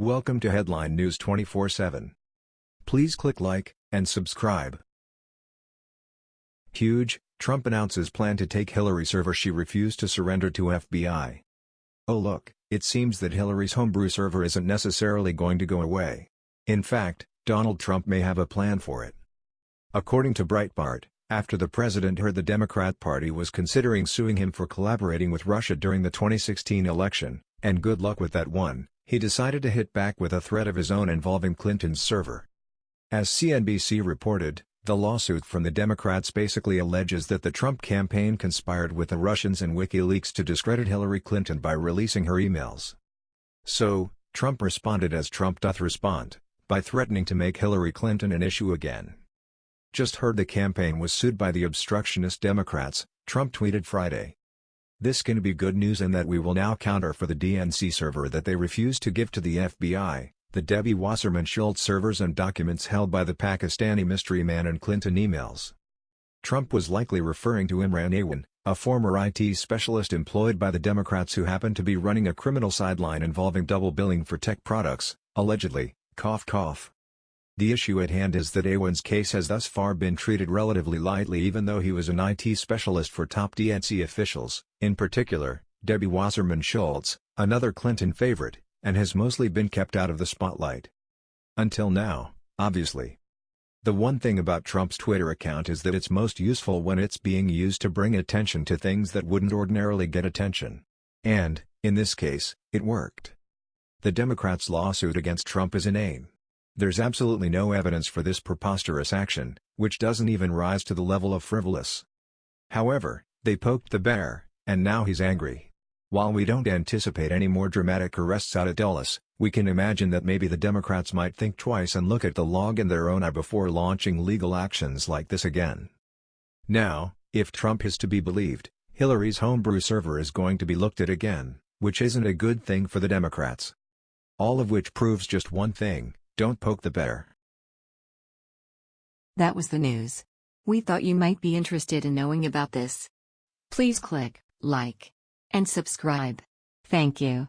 Welcome to Headline News 24/7. Please click like and subscribe. Huge, Trump announces plan to take Hillary server she refused to surrender to FBI. Oh look, it seems that Hillary's homebrew server isn't necessarily going to go away. In fact, Donald Trump may have a plan for it. According to Breitbart, after the president heard the Democrat Party was considering suing him for collaborating with Russia during the 2016 election, and good luck with that one, he decided to hit back with a threat of his own involving Clinton's server. As CNBC reported, the lawsuit from the Democrats basically alleges that the Trump campaign conspired with the Russians and WikiLeaks to discredit Hillary Clinton by releasing her emails. So, Trump responded as Trump doth respond, by threatening to make Hillary Clinton an issue again. Just heard the campaign was sued by the obstructionist Democrats, Trump tweeted Friday. This can be good news in that we will now counter for the DNC server that they refused to give to the FBI, the Debbie Wasserman Schultz servers and documents held by the Pakistani mystery man and Clinton emails. Trump was likely referring to Imran Awan, a former IT specialist employed by the Democrats who happened to be running a criminal sideline involving double billing for tech products, allegedly, cough cough. The issue at hand is that Awan's case has thus far been treated relatively lightly even though he was an IT specialist for top DNC officials, in particular, Debbie Wasserman Schultz, another Clinton favorite, and has mostly been kept out of the spotlight. Until now, obviously. The one thing about Trump's Twitter account is that it's most useful when it's being used to bring attention to things that wouldn't ordinarily get attention. And, in this case, it worked. The Democrats' lawsuit against Trump is inane. There's absolutely no evidence for this preposterous action, which doesn't even rise to the level of frivolous. However, they poked the bear, and now he's angry. While we don't anticipate any more dramatic arrests out at Dulles, we can imagine that maybe the Democrats might think twice and look at the log in their own eye before launching legal actions like this again. Now, if Trump is to be believed, Hillary's homebrew server is going to be looked at again, which isn't a good thing for the Democrats. All of which proves just one thing, don't poke the bear. That was the news. We thought you might be interested in knowing about this. Please click like and subscribe. Thank you.